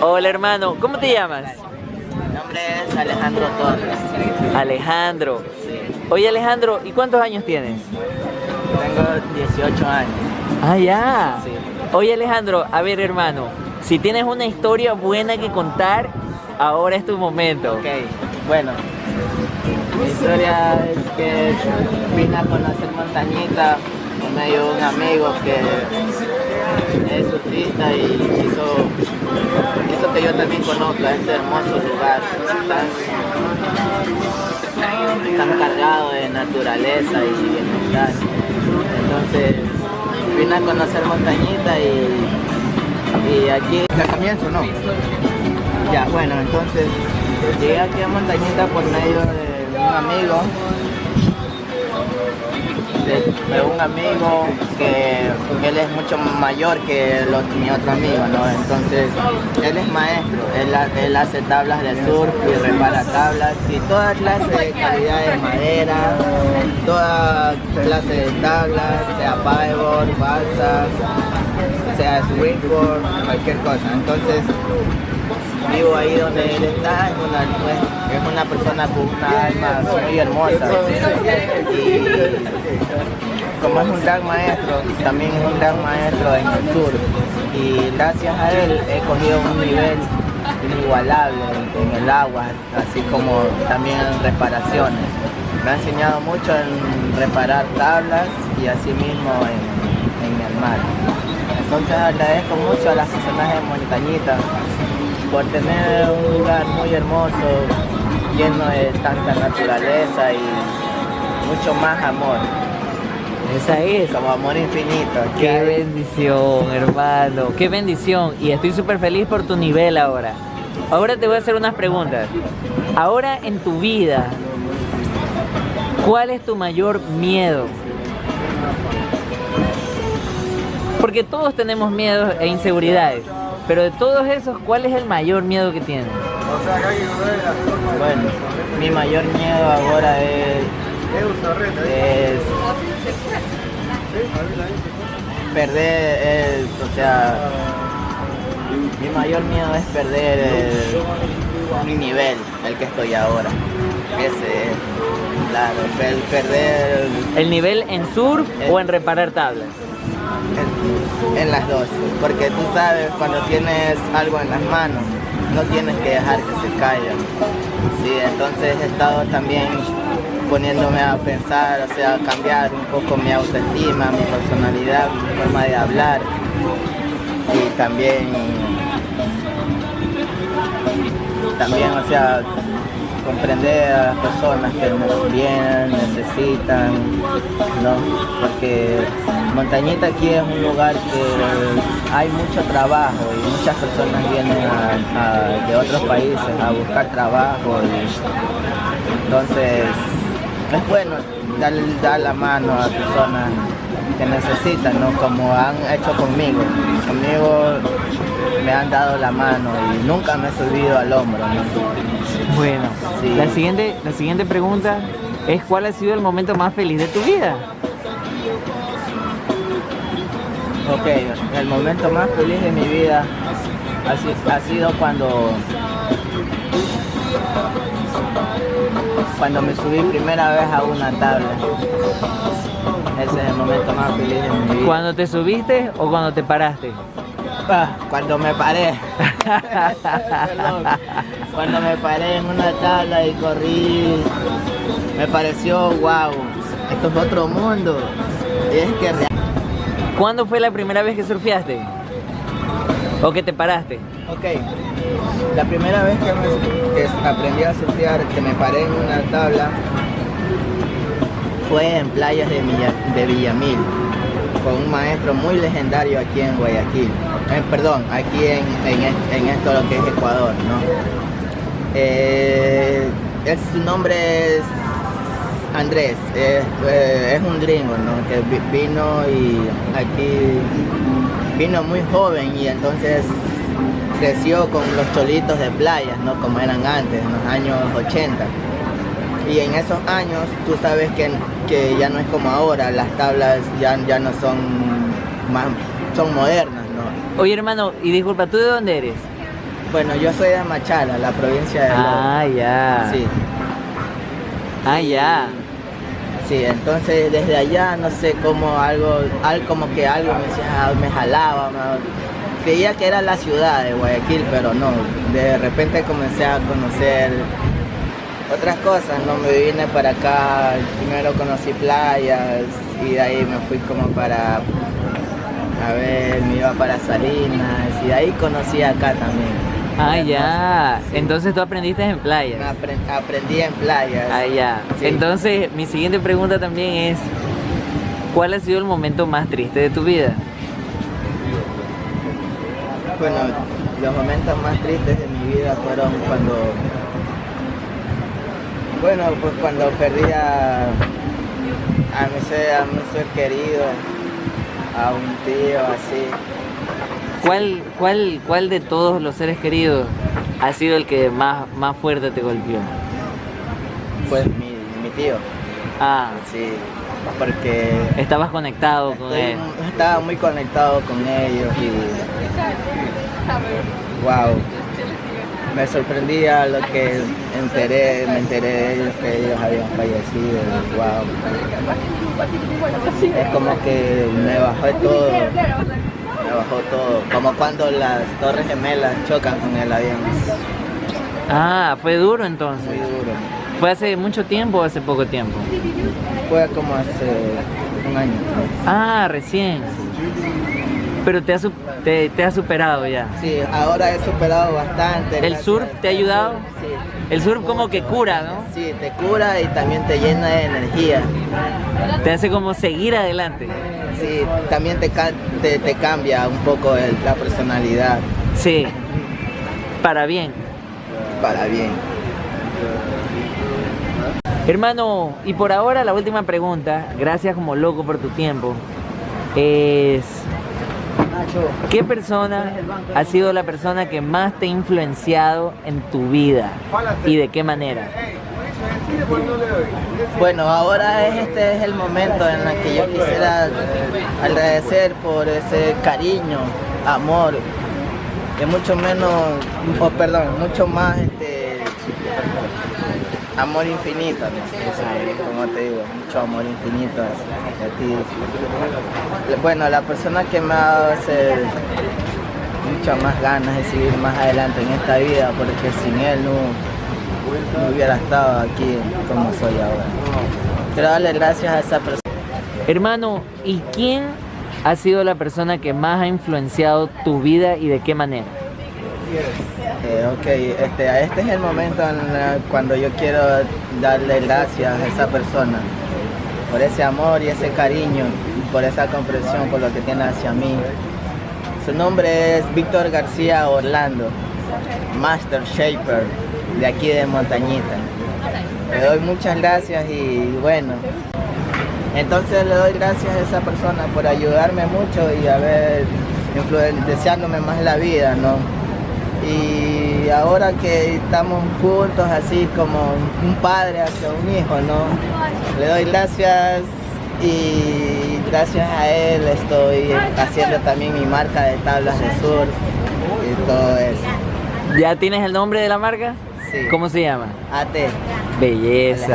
Hola hermano, ¿cómo te llamas? Mi nombre es Alejandro Torres. Alejandro. Oye Alejandro, ¿y cuántos años tienes? Tengo 18 años. Ah, ya. Sí. Oye Alejandro, a ver hermano, si tienes una historia buena que contar, ahora es tu momento. Ok, bueno. Mi historia es que vine a conocer Montañita por medio de un amigo que es surfista y hizo, hizo que yo también conozca este hermoso lugar tan, tan cargado de naturaleza y bienestar. Entonces vine a conocer Montañita y, y aquí... ¿Ya comienzo no? Ya, bueno, entonces llegué aquí a Montañita por medio de un amigo de, un amigo que él es mucho mayor que los, mi otro amigo, ¿no? Entonces, él es maestro, él, ha- él hace tablas de surf y repara tablas y toda clase de calidad de madera, toda clase de tablas, sea paddleboard, balsas, sea springboard, cualquier cosa. Entonces, vivo ahí donde él está, es una, es una persona con una alma muy hermosa. Y como es un gran maestro, también es un gran maestro en el sur. Y gracias a él he cogido un nivel inigualable en el agua, así como también en reparaciones. Me ha enseñado mucho en reparar tablas y así mismo en, en el mar. Entonces agradezco mucho a las personas de Montañita por tener un lugar muy hermoso, lleno de tanta naturaleza y mucho más amor, Esa es. como amor infinito. Qué bendición, hermano. Qué bendición. Y estoy súper feliz por tu nivel ahora. Ahora te voy a hacer unas preguntas. Ahora en tu vida, ¿cuál es tu mayor miedo? Porque todos tenemos miedos e inseguridades. Pero de todos esos, ¿cuál es el mayor miedo que tienes? Bueno, mi mayor miedo ahora es, es perder, el- o sea, mi mayor miedo es perder el- mi nivel, el que estoy ahora. Ese es, claro, per- perder ¿El nivel en surf o en reparar tablas? en, en las dos, porque tú sabes cuando tienes algo en las manos, no tienes que dejar que se caiga. Sí, entonces he estado también poniéndome a pensar, o sea, cambiar un poco mi autoestima, mi personalidad, mi forma de hablar y también, también, o sea, comprender a las personas que nos vienen, necesitan, ¿no? Porque Montañita aquí es un lugar que hay mucho trabajo y muchas personas vienen de otros países a buscar trabajo y entonces es bueno dar, dar la mano a personas que necesitan, ¿no? Como han hecho conmigo. Conmigo me han dado la mano y nunca me he subido al hombro, ¿no? Bueno, Sí. la, siguiente, la siguiente pregunta es ¿cuál ha sido el momento más feliz de tu vida? Ok, el momento más feliz de mi vida ha sido cuando cuando me subí primera vez a una tabla. Ese es el momento más feliz de mi vida. ¿Cuando te subiste o cuando te paraste? Ah, cuando me paré. Cuando me paré en una tabla y corrí, me pareció wow, esto es otro mundo. Y es que real- ¿Cuándo fue la primera vez que surfeaste? ¿O que te paraste? Ok, la primera vez que, me- aprendí a surfear, que me paré en una tabla, fue en playas de, Villa- de Villamil, con un maestro muy legendario aquí en Guayaquil. Eh, perdón, aquí en, en, en esto lo que es Ecuador, ¿no? Eh, es- su nombre es Andrés, es, eh, un gringo, ¿no? Que vi- vino y aquí vino muy joven y entonces creció con los cholitos de playas, ¿no? Como eran antes, en los años 80. Y en esos años tú sabes que, que ya no es como ahora, las tablas ya, ya no son más, son modernas, ¿no? Oye, hermano, y disculpa, ¿tú de dónde eres? Bueno, yo soy de Machala, la provincia de Lobo. Ah, ya. Sí, Ah, ya. Sí, entonces desde allá no sé cómo algo, algo como que algo me, decía- me jalaba, me- creía que era la ciudad de Guayaquil, pero no, de repente comencé a conocer otras cosas, no me vine para acá, primero conocí playas y de ahí me fui como para, a ver, me iba para Salinas y de ahí conocí acá también. Ah, ya. Entonces tú aprendiste en playa. apre- aprendí en playas. Ah, ya. Sí. Entonces, mi siguiente pregunta también es, ¿cuál ha sido el momento más triste de tu vida? Bueno, los momentos más tristes de mi vida fueron cuando, bueno, pues cuando perdí a, a mi ser, a mi ser querido, a un tío, así. ¿Cuál, cuál, cuál de todos los seres queridos ha sido el que más, más fuerte te golpeó? Pues mi, mi tío, Ah, sí, porque estabas conectado con estoy- él. estaba muy conectado con ellos y, wow, me sorprendía lo que enteré, me enteré de ellos que ellos habían fallecido, wow. Es como que me bajó todo, me bajó todo, como cuando las torres gemelas chocan con el avión, Ah, fue duro entonces. muy duro. ¿Fue hace mucho tiempo o hace poco tiempo? Fue como hace un año. Ah, recién. Pero te ha, te, te ha superado ya. Sí, ahora he superado bastante. ¿El surf te ha ayudado? Sí. El surf como que cura, ¿no? Sí, te cura y también te llena de energía. Te hace como seguir adelante. Sí, también te, te, te cambia un poco el- la personalidad Sí. Para bien. para bien. Hermano, y por ahora la última pregunta, gracias como loco por tu tiempo, es ¿qué persona ha sido la persona que más te ha influenciado en tu vida y de qué manera? Bueno, ahora es, este es el momento en el que yo quisiera agradecer por ese cariño, amor, que mucho menos, o perdón, mucho más amor infinito, ¿no? como te digo, mucho amor infinito hacia ti. Bueno, la persona que me ha dado ese, muchas más ganas de seguir más adelante en esta vida, porque sin él no, no hubiera estado aquí como soy ahora. Quiero darle gracias a esa persona. Hermano, ¿y quién ha sido la persona que más ha influenciado tu vida y de qué manera? Eh, ok, este, este es el momento cuando yo quiero darle gracias a esa persona por ese amor y ese cariño, por esa comprensión, por lo que tiene hacia mí. Su nombre es Víctor García Orlando, Master Shaper de aquí de Montañita. Le doy muchas gracias y bueno, entonces le doy gracias a esa persona por ayudarme mucho y haber influenciándome más la vida, ¿no? Y ahora que estamos juntos así como un padre hacia un hijo, ¿no? Le doy gracias y gracias a él estoy haciendo también mi marca de tablas de surf y todo eso. ¿Ya tienes el nombre de la marca? Sí. ¿Cómo se llama? AT. Belleza.